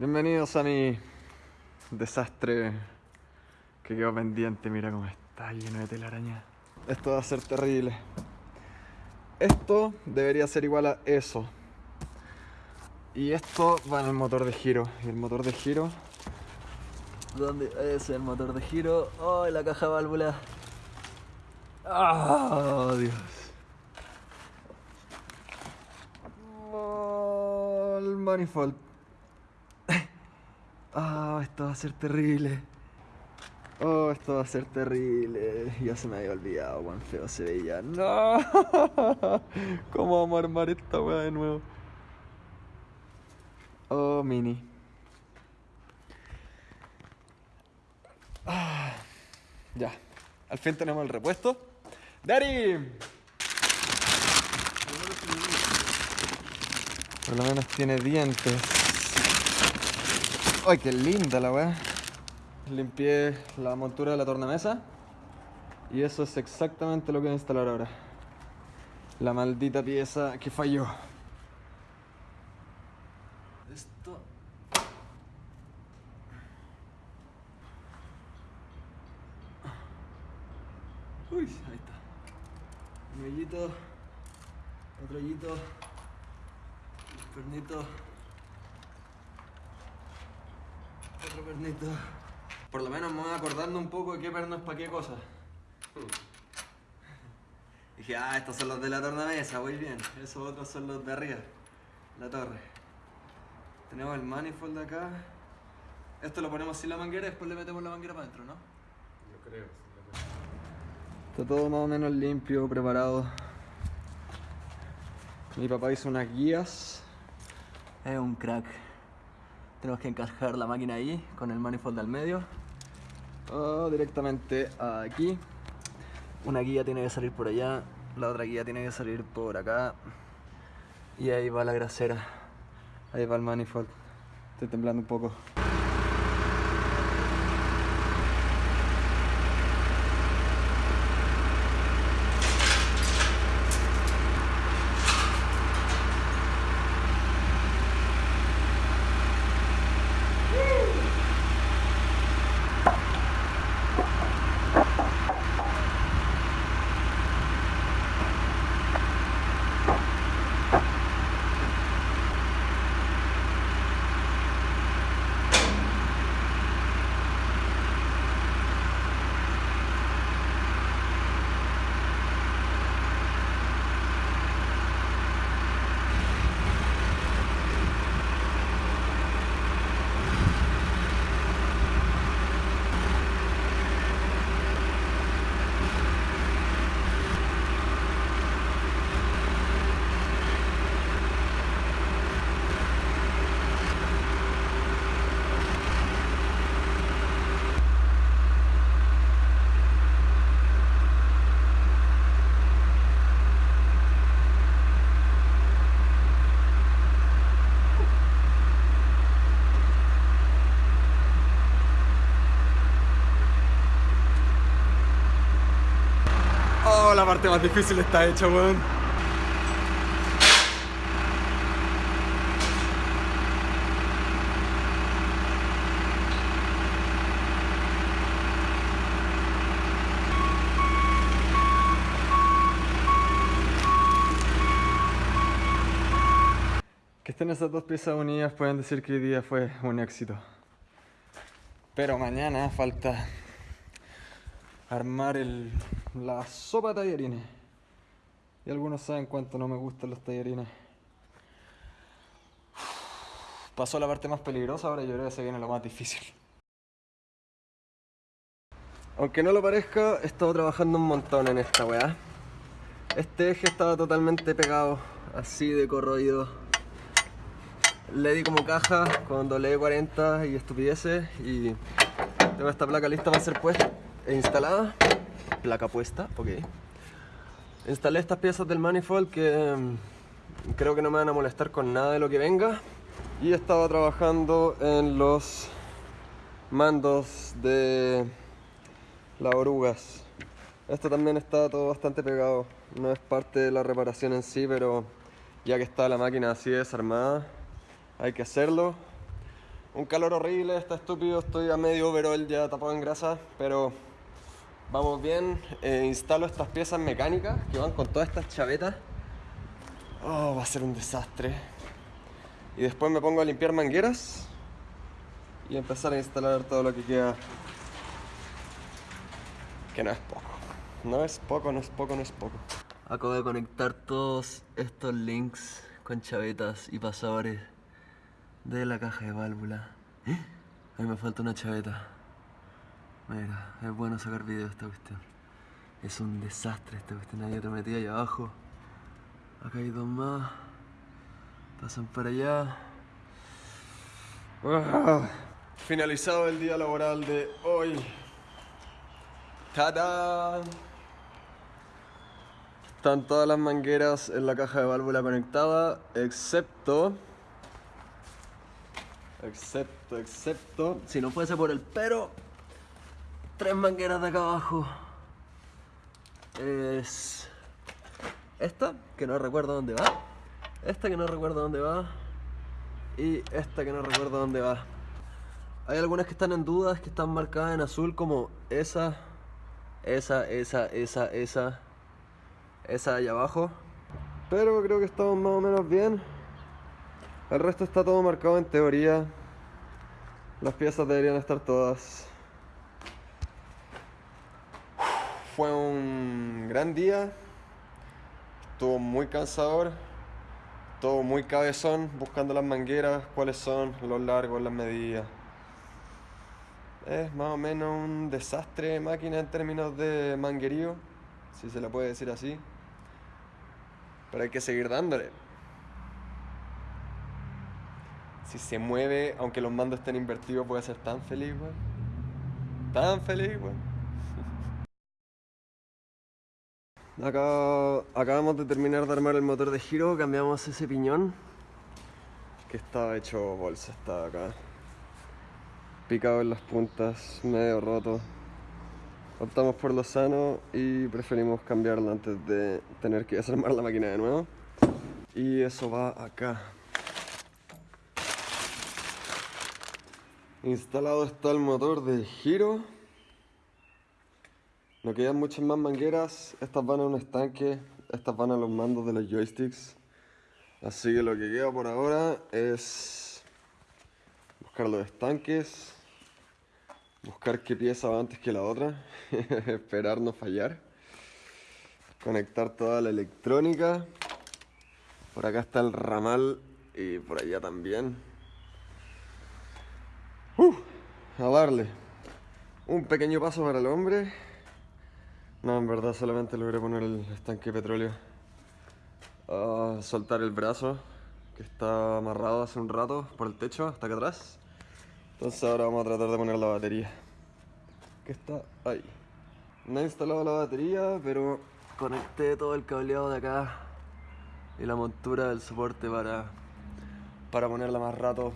Bienvenidos a mi desastre que quedó pendiente. Mira cómo está lleno de telaraña. Esto va a ser terrible. Esto debería ser igual a eso. Y esto va en el motor de giro. Y el motor de giro. ¿Dónde? Es el motor de giro. ¡Oh! la caja válvula. ¡Oh, Dios! El manifold. Ah, esto va a ser terrible. Oh, esto va a ser terrible. Ya se me había olvidado cuán feo se veía. ¡No! ¿Cómo vamos a armar esta weá de nuevo? Oh, mini. Ah, ya. Al fin tenemos el repuesto. ¡Daddy! Por lo menos tiene dientes. ¡Ay, qué linda la weá! Limpié la montura de la tornamesa. Y eso es exactamente lo que voy a instalar ahora. La maldita pieza que falló. Esto... Uy, ahí está. Un hoyito. Otro hoyito. Un pernito. Otro pernito. Por lo menos me voy acordando un poco de qué perno es para qué cosa. Dije, ah, estos son los de la tornamesa, voy bien. Esos otros son los de arriba, la torre. Tenemos el manifold acá. Esto lo ponemos sin la manguera y después le metemos la manguera para adentro, ¿no? Yo creo. Está todo más o menos limpio, preparado. Mi papá hizo unas guías. Es un crack. Tenemos que encajar la máquina ahí con el manifold al medio. O directamente aquí. Una guía tiene que salir por allá, la otra guía tiene que salir por acá. Y ahí va la grasera. Ahí va el manifold. Estoy temblando un poco. Oh, la parte más difícil está hecha, weón. Que estén esas dos piezas unidas pueden decir que hoy día fue un éxito. Pero mañana falta armar el, la sopa de. Y algunos saben cuánto no me gustan los tallarines. Pasó la parte más peligrosa, ahora yo creo que se viene lo más difícil. Aunque no lo parezca, he estado trabajando un montón en esta weá. Este eje estaba totalmente pegado, así de corroído. Le di como caja con doble 40 y estupideces y tengo esta placa lista para ser puesta e instalada. Placa puesta, ok. Instalé estas piezas del manifold que mm, creo que no me van a molestar con nada de lo que venga. Y estaba trabajando en los mandos de las orugas. Esto también está todo bastante pegado. No es parte de la reparación en sí, pero ya que está la máquina así desarmada, hay que hacerlo. Un calor horrible, está estúpido, estoy a medio overall ya tapado en grasa, pero vamos bien. Eh, instalo estas piezas mecánicas que van con todas estas chavetas. Oh, va a ser un desastre. Y después me pongo a limpiar mangueras y empezar a instalar todo lo que queda. Que no es poco. No es poco, no es poco, no es poco. Acabo de conectar todos estos links con chavetas y pasadores de la caja de válvula. ¿Eh? Ahí me falta una chaveta. Mira, es bueno sacar video de esta cuestión. Es un desastre esta cuestión. Ahí otra metida ahí abajo. Acá hay dos más. Pasan para allá. Ah. Finalizado el día laboral de hoy. ¡Tada! Están todas las mangueras en la caja de válvula conectada, excepto Excepto, excepto, si no fuese por el pero, tres mangueras de acá abajo. Es esta, que no recuerdo dónde va. Esta que no recuerdo dónde va. Y esta que no recuerdo dónde va. Hay algunas que están en dudas, que están marcadas en azul como esa, esa, esa, esa, esa, esa de allá abajo. Pero creo que estamos más o menos bien. El resto está todo marcado en teoría. Las piezas deberían estar todas. Fue un gran día. Estuvo muy cansador. Todo muy cabezón, buscando las mangueras, cuáles son, los largos, las medidas. Es más o menos un desastre de máquina en términos de manguerío, si se le puede decir así. Pero hay que seguir dándole si se mueve, aunque los mandos estén invertidos, puede ser tan feliz. Tan feliz, weón. Acabamos de terminar de armar el motor de giro, cambiamos ese piñón que estaba hecho bolsa, estaba acá picado en las puntas, medio roto. Optamos por lo sano y preferimos cambiarlo antes de tener que desarmar la máquina de nuevo. Y eso va acá. Instalado está el motor de giro. No quedan muchas más mangueras. Estas van a un estanque. Estas van a los mandos de los joysticks. Así que lo que queda por ahora es buscar los estanques. Buscar qué pieza va antes que la otra. Esperar no fallar. Conectar toda la electrónica. Por acá está el ramal y por allá también. Uh, a darle. Un pequeño paso para el hombre. No, en verdad solamente logré poner el estanque de petróleo. A soltar el brazo que está amarrado hace un rato por el techo hasta acá atrás. Entonces ahora vamos a tratar de poner la batería. Que está ahí. No he instalado la batería, pero conecté todo el cableado de acá y la montura del soporte para, para ponerla más rato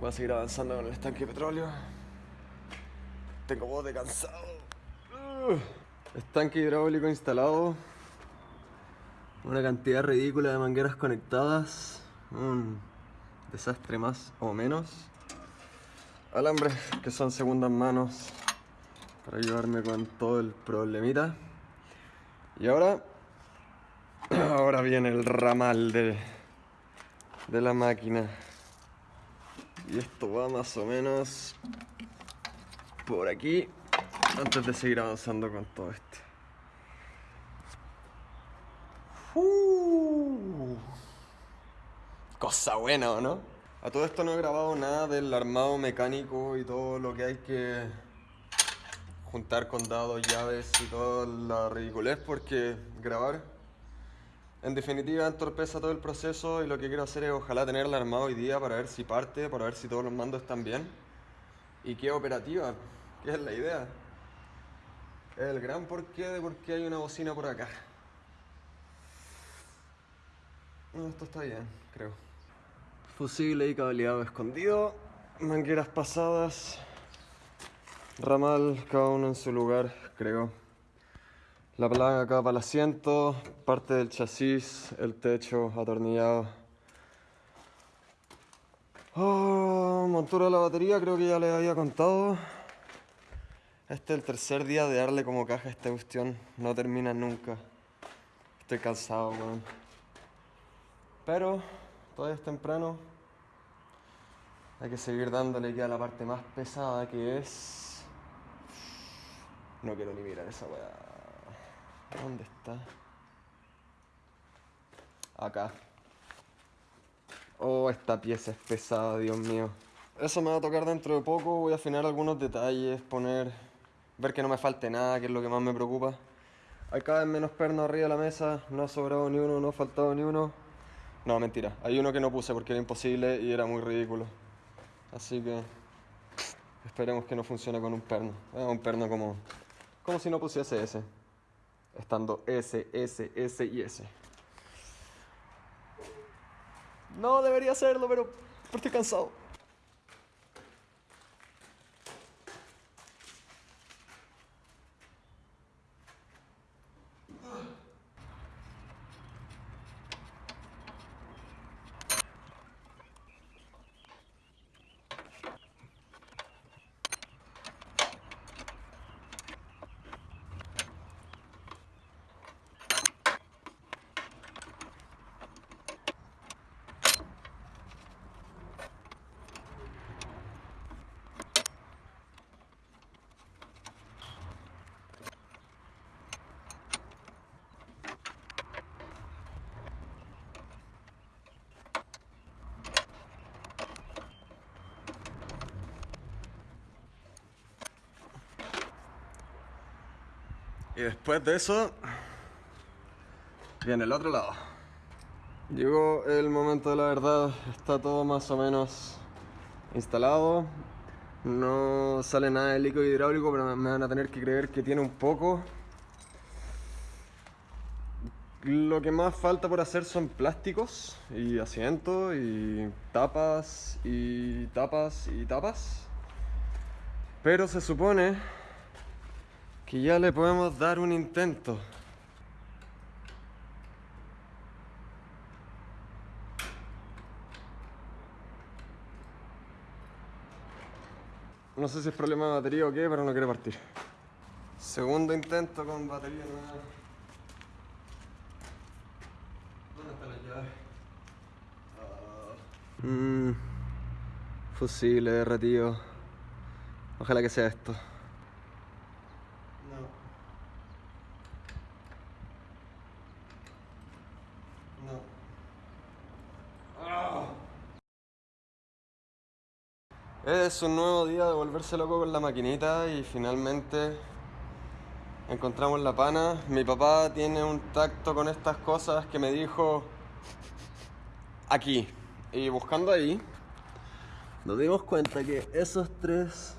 Voy a seguir avanzando con el estanque de petróleo. Tengo voz de cansado. Estanque hidráulico instalado. Una cantidad ridícula de mangueras conectadas. Un desastre más o menos. Alambres que son segundas manos para ayudarme con todo el problemita. Y ahora, ahora viene el ramal de, de la máquina. Y esto va más o menos por aquí antes de seguir avanzando con todo esto. Uh, cosa buena, ¿no? A todo esto no he grabado nada del armado mecánico y todo lo que hay que juntar con dados, llaves y toda la ridiculez porque grabar en definitiva entorpeza todo el proceso y lo que quiero hacer es ojalá tenerla armada hoy día para ver si parte, para ver si todos los mandos están bien y que operativa, que es la idea. El gran porqué de por qué hay una bocina por acá. No, esto está bien, creo. Fusible y cableado escondido, mangueras pasadas, ramal, cada uno en su lugar, creo. La placa acá para el asiento, parte del chasis, el techo atornillado. Oh, montura de la batería, creo que ya les había contado. Este es el tercer día de darle como caja a esta cuestión. No termina nunca. Estoy cansado, weón. Pero todavía es temprano. Hay que seguir dándole ya la parte más pesada que es. No quiero ni mirar esa weá. ¿Dónde está? Acá. Oh, esta pieza es pesada, Dios mío. Eso me va a tocar dentro de poco. Voy a afinar algunos detalles, poner. Ver que no me falte nada, que es lo que más me preocupa. Hay cada vez menos pernos arriba de la mesa. No ha sobrado ni uno, no ha faltado ni uno. No, mentira. Hay uno que no puse porque era imposible y era muy ridículo. Así que. Esperemos que no funcione con un perno. un perno como. como si no pusiese ese. Estando S, S, S y S. No debería hacerlo, pero estoy cansado. Y después de eso, viene el otro lado. Llegó el momento de la verdad, está todo más o menos instalado. No sale nada de líquido hidráulico, pero me van a tener que creer que tiene un poco. Lo que más falta por hacer son plásticos y asientos y tapas y tapas y tapas. Pero se supone que ya le podemos dar un intento. No sé si es problema de batería o qué, pero no quiere partir. Segundo intento con batería nueva. ¿Dónde está la llave? Ah. Mm, fusible derretido. Ojalá que sea esto. Es un nuevo día de volverse loco con la maquinita y finalmente encontramos la pana. Mi papá tiene un tacto con estas cosas que me dijo aquí. Y buscando ahí, nos dimos cuenta que esos tres...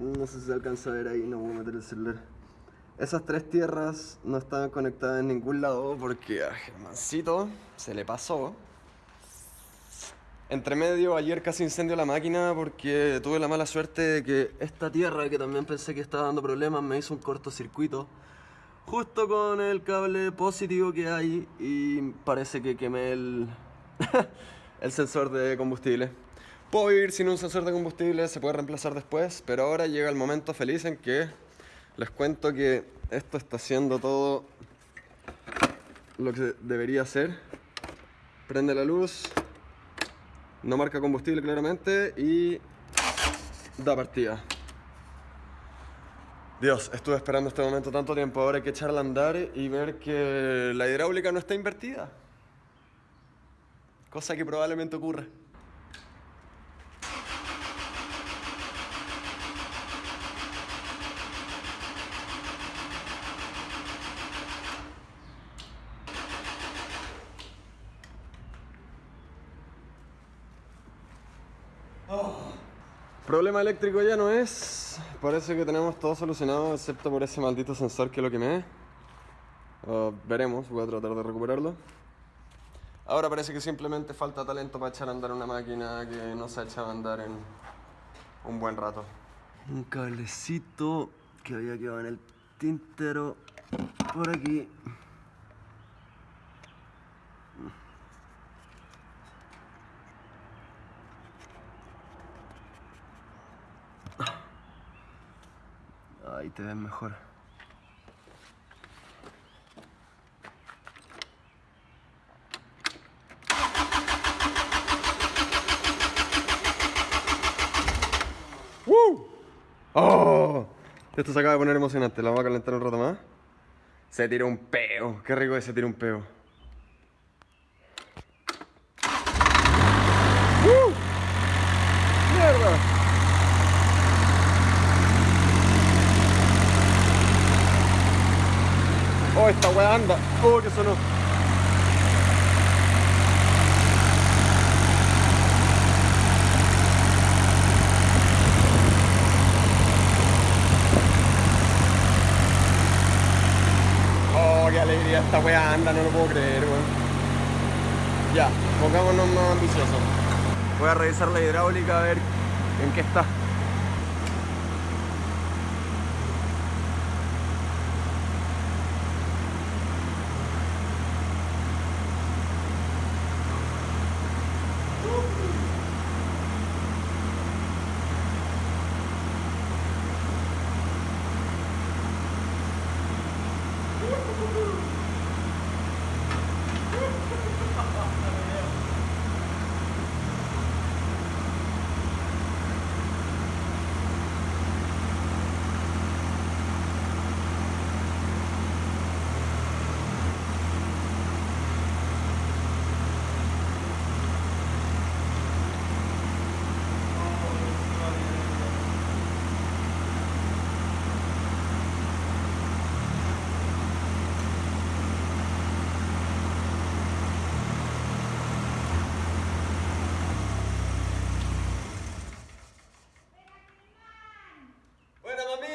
No sé si se alcanza a ver ahí, no voy a meter el celular. Esas tres tierras no estaban conectadas en ningún lado porque a Germancito se le pasó entre medio, ayer casi incendio la máquina porque tuve la mala suerte de que esta tierra, que también pensé que estaba dando problemas, me hizo un cortocircuito justo con el cable positivo que hay y parece que quemé el, sensor de combustible. Puedo ir sin un sensor de combustible, se puede reemplazar después, pero ahora llega el momento feliz en que les cuento que esto está haciendo todo lo que debería hacer. Prende la luz, no marca combustible claramente y da partida. Dios, estuve esperando este momento tanto tiempo, ahora hay que echarla a andar y ver que la hidráulica no está invertida. Cosa que probablemente ocurre. Problema eléctrico ya no es. Parece que tenemos todo solucionado excepto por ese maldito sensor que lo quemé. veremos, voy a tratar de recuperarlo. Ahora parece que simplemente falta talento para echar a andar una máquina que no se ha echado a andar en un buen rato. Un cablecito que había quedado en el tintero por aquí. Te ven mejor. ¡Woo! ¡Oh! Esto se acaba de poner emocionante, la vamos a calentar un rato más. Se tira un peo, qué rico es se tira un peo. ¡Uh! ¡Mierda! Oh, esta weá anda. Oh, que sonó. Oh, qué alegría esta weá anda, no lo puedo creer, weón. Ya, pongámonos más ambiciosos. Voy a revisar la hidráulica a ver en qué está.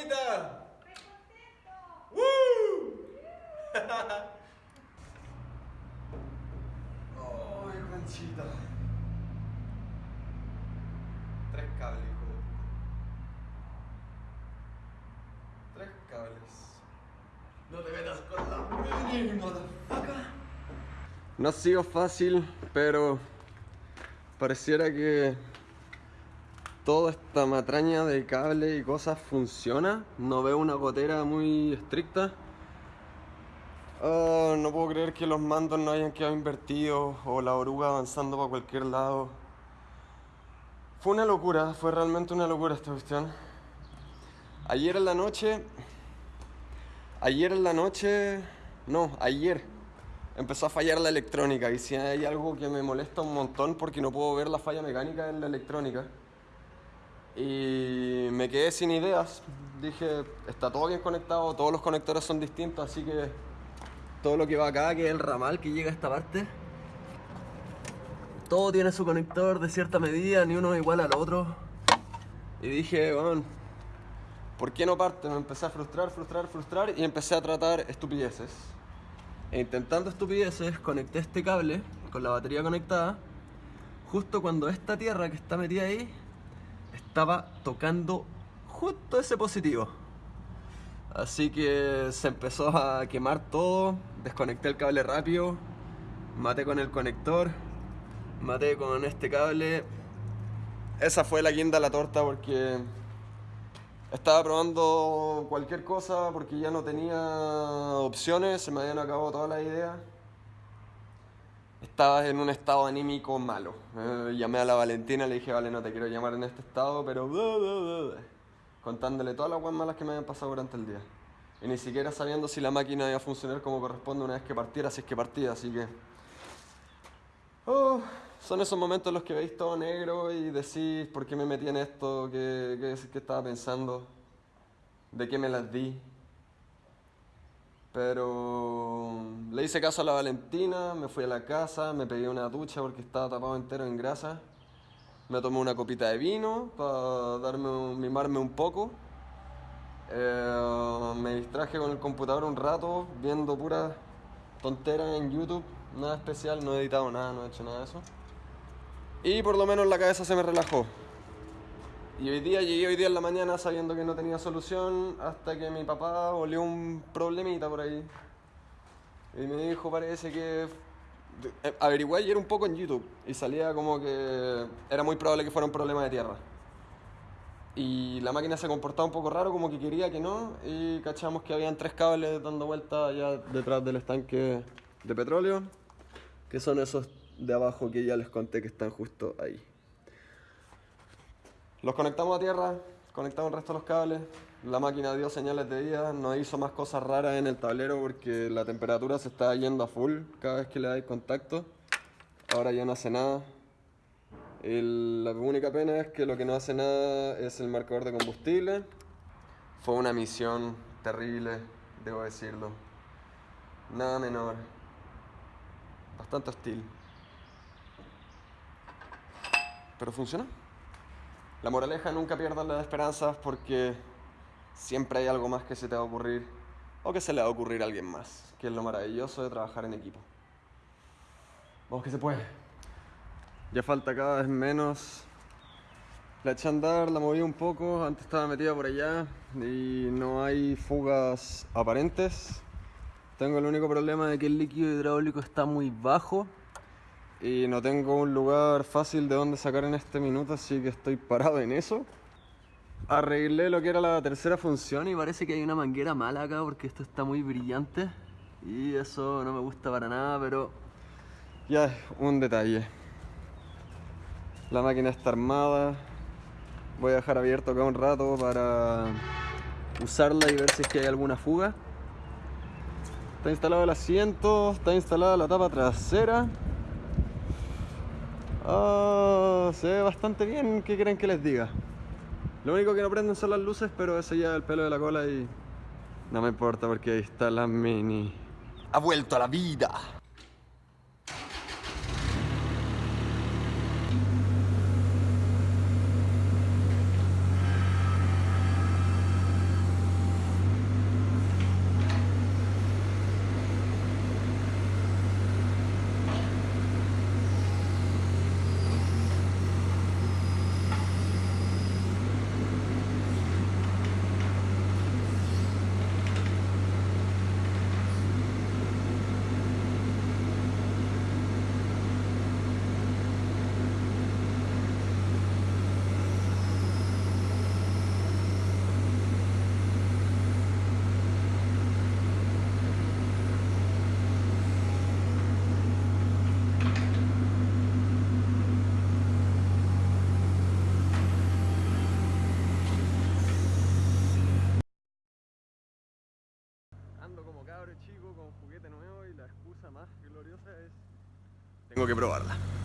¡Buena mamita! ¡Woo! ¡Ay, conchita! Tres cables, hijo de puta. Tres cables. No te metas con la mini, motherfucker. No ha sido fácil, pero pareciera que toda esta matraña de cable y cosas funciona. No veo una gotera muy estricta. Ah, no puedo creer que los mandos no hayan quedado invertidos o la oruga avanzando para cualquier lado. Fue una locura, fue realmente una locura esta cuestión. Ayer en la noche, ayer en la noche, no, ayer empezó a fallar la electrónica y si hay algo que me molesta un montón porque no puedo ver la falla mecánica en la electrónica y me quedé sin ideas. Dije, está todo bien conectado, todos los conectores son distintos, así que todo lo que va acá, que es el ramal que llega a esta parte, todo tiene su conector de cierta medida, ni uno igual al otro. Y dije, bueno, ¿por qué no parte? Me empecé a frustrar, frustrar, frustrar y empecé a tratar estupideces. E intentando estupideces, conecté este cable con la batería conectada, justo cuando esta tierra que está metida ahí estaba tocando justo ese positivo. Así que se empezó a quemar todo, desconecté el cable rápido, maté con el conector, maté con este cable. Esa fue la guinda la torta porque estaba probando cualquier cosa porque ya no tenía opciones, se me habían acabado todas las ideas. Estaba en un estado anímico malo. Eh, llamé a la Valentina, le dije, vale, no te quiero llamar en este estado, pero... Contándole todas las cosas malas que me habían pasado durante el día. Y ni siquiera sabiendo si la máquina iba a funcionar como corresponde una vez que partiera, si es que partía, así que... Oh, son esos momentos en los que veis todo negro y decís por qué me metí en esto, qué, qué, qué estaba pensando, de qué me las di. Pero le hice caso a la Valentina, me fui a la casa, me pedí una ducha porque estaba tapado entero en grasa. Me tomé una copita de vino para darme mimarme un poco. Eh, me distraje con el computador un rato viendo puras tonteras en YouTube, nada especial, no he editado nada, no he hecho nada de eso. Y por lo menos la cabeza se me relajó. Y hoy día llegué hoy día en la mañana sabiendo que no tenía solución hasta que mi papá olió un problemita por ahí. Y me dijo, parece que... eh, Averigué ayer un poco en YouTube y salía como que era muy probable que fuera un problema de tierra. Y la máquina se comportaba un poco raro, como que quería que no. Y cachamos que habían tres cables dando vuelta allá detrás del estanque de petróleo. Que son esos de abajo que ya les conté que están justo ahí. Los conectamos a tierra, conectamos el resto de los cables. La máquina dio señales de vida, no hizo más cosas raras en el tablero porque la temperatura se está yendo a full cada vez que le dais contacto. Ahora ya no hace nada. la única pena es que lo que no hace nada es el marcador de combustible. Fue una misión terrible, debo decirlo. Nada menor. Bastante hostil. Pero funcionó. La moraleja, nunca pierdas las esperanzas porque siempre hay algo más que se te va a ocurrir o que se le va a ocurrir a alguien más, que es lo maravilloso de trabajar en equipo. Vamos que se puede. Ya falta cada vez menos. La eché a andar, la moví un poco, antes estaba metida por allá y no hay fugas aparentes. Tengo el único problema de que el líquido hidráulico está muy bajo y no tengo un lugar fácil de donde sacar en este minuto, así que estoy parado en eso. Arreglé lo que era la tercera función y parece que hay una manguera mala acá porque esto está muy brillante y eso no me gusta para nada, pero ya es un detalle. La máquina está armada, voy a dejar abierto acá un rato para usarla y ver si es que hay alguna fuga. Está instalado el asiento, está instalada la tapa trasera Oh, se ve bastante bien, ¿qué quieren que les diga? Lo único que no prenden son las luces, pero ese ya el pelo de la cola y no me importa porque ahí está la mini. Ha vuelto a la vida. chico con juguete nuevo y la excusa más gloriosa es... Tengo que probarla.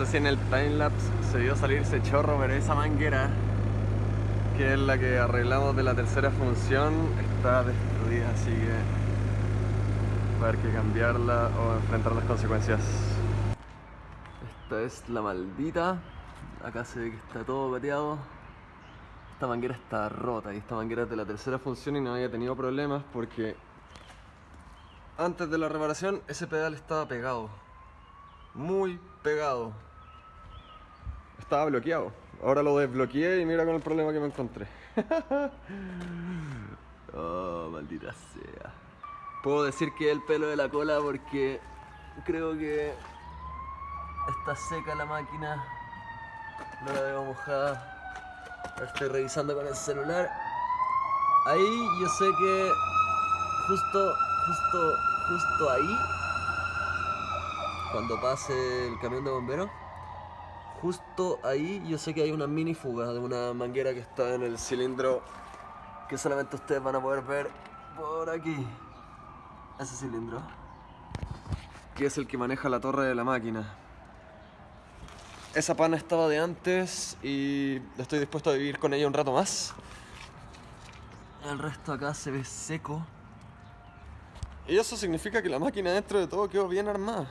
Sé si en el timelapse se dio salir ese chorro, pero esa manguera, que es la que arreglamos de la tercera función, está destruida, así que va a haber que cambiarla o enfrentar las consecuencias. Esta es la maldita, acá se ve que está todo pateado. Esta manguera está rota y esta manguera es de la tercera función y no había tenido problemas porque antes de la reparación ese pedal estaba pegado muy pegado. Estaba bloqueado. Ahora lo desbloqueé y mira con el problema que me encontré. oh, maldita sea. Puedo decir que el pelo de la cola porque creo que está seca la máquina. No la veo mojada. estoy revisando con el celular. Ahí yo sé que justo, justo, justo ahí cuando pase el camión de bomberos, justo ahí yo sé que hay una mini fuga de una manguera que está en el cilindro que solamente ustedes van a poder ver por aquí. Ese cilindro. Que es el que maneja la torre de la máquina. Esa pana estaba de antes y estoy dispuesto a vivir con ella un rato más. El resto acá se ve seco. Y eso significa que la máquina dentro de todo quedó bien armada.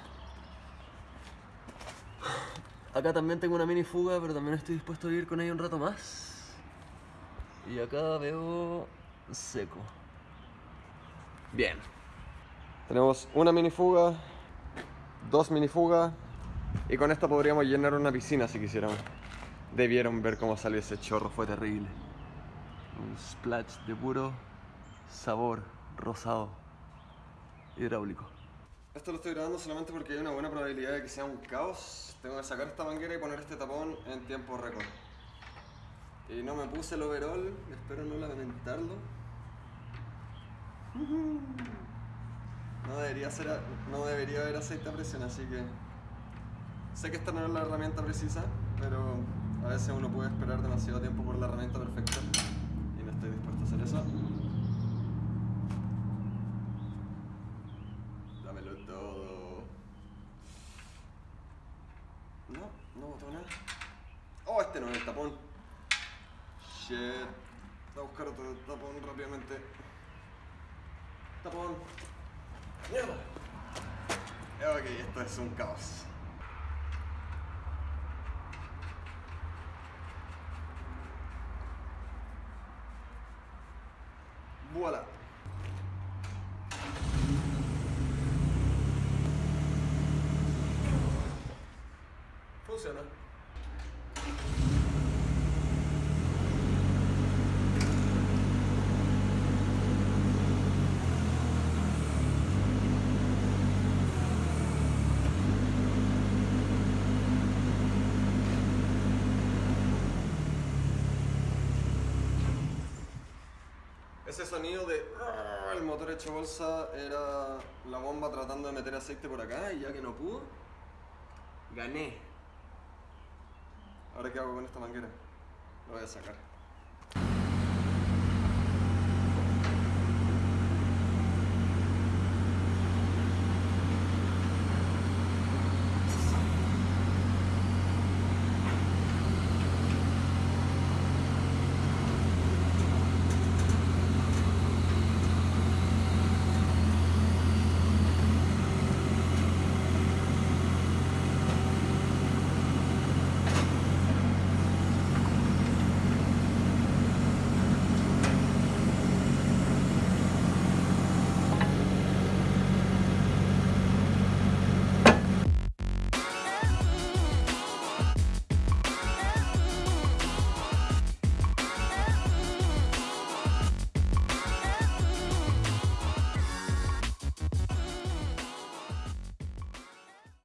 Acá también tengo una mini fuga, pero también estoy dispuesto a vivir con ella un rato más. Y acá veo seco. Bien. Tenemos una minifuga, dos minifugas y con esta podríamos llenar una piscina si quisiéramos. Debieron ver cómo salió ese chorro, fue terrible. Un splash de puro sabor rosado hidráulico. Esto lo estoy grabando solamente porque hay una buena probabilidad de que sea un caos. Tengo que sacar esta manguera y poner este tapón en tiempo récord. Y no me puse el overall, espero no lamentarlo. No debería, ser, no debería haber aceite a presión, así que... Sé que esta no es la herramienta precisa, pero a veces uno puede esperar demasiado tiempo por la herramienta perfecta y no estoy dispuesto a hacer eso. Dámelo todo. No, no botó nada. Oh, este no es el tapón. Shit. Voy a buscar otro tapón rápidamente. Tapón. Mierda. Ok, esto es un caos. Voilà. Funciona. Ese sonido de "Ah", el motor hecho bolsa era la bomba tratando de meter aceite por acá y ya que no pudo, gané. Ahora qué hago con esta manguera? Lo voy a sacar.